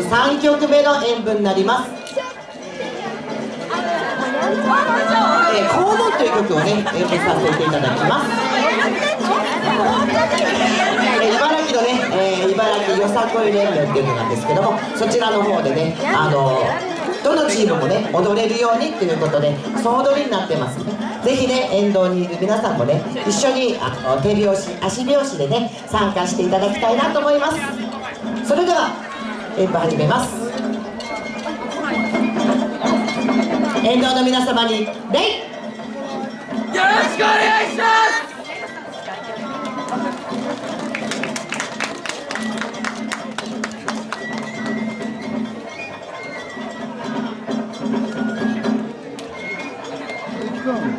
3曲目の演舞になります。えー、コウモという曲をね演舞させていただきます、茨城のね、えー、茨城よさこい連盟っていうのなんですけどもそちらの方でねあのどのチームもね踊れるようにっていうことで総踊りになってますねぜひね沿道にいる皆さんもね一緒にあ手拍子足拍子でね参加していただきたいなと思います。それでは演舞始めます沿道の皆様に礼よろしくお願いします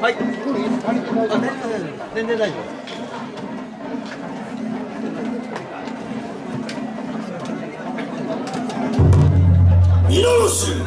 はい。全然大丈夫。皆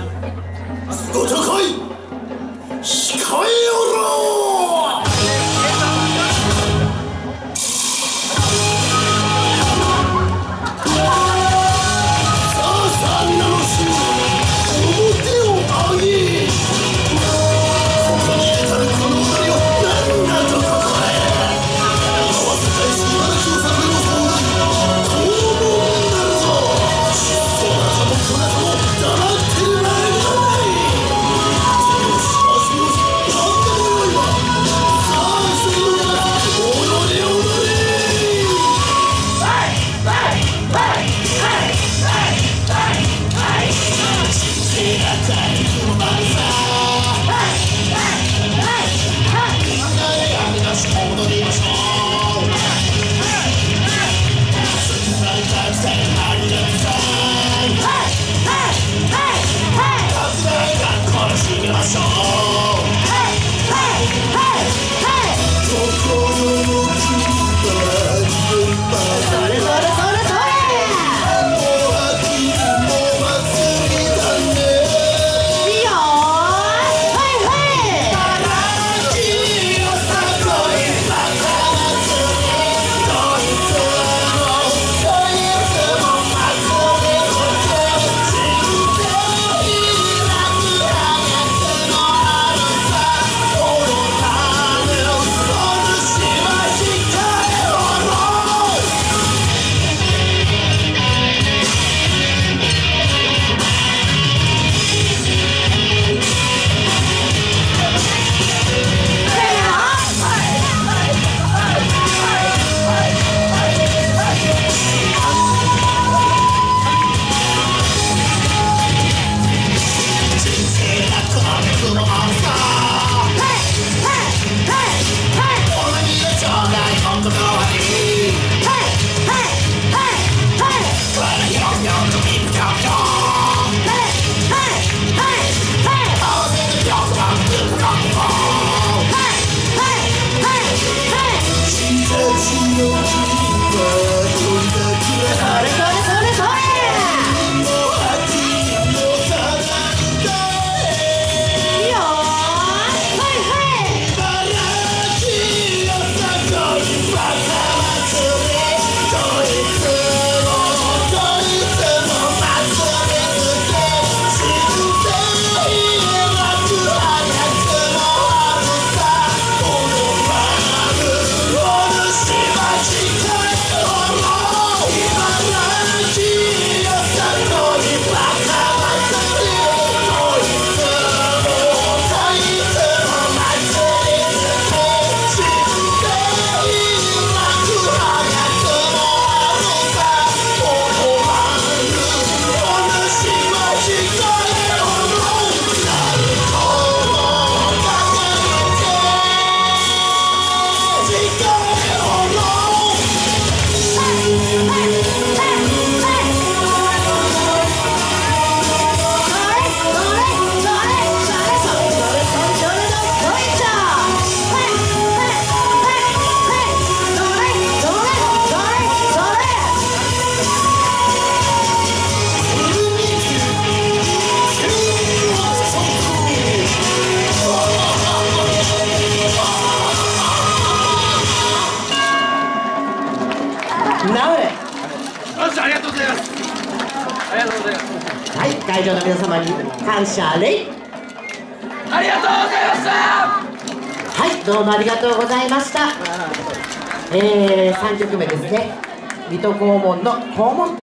Stay hard and なれよしありがとうござい。ますありがとうございますはい会場の皆様に感謝礼ありがとうございました。はいどうもありがとうございました。えー、3曲目ですね。水戸黄門の黄門。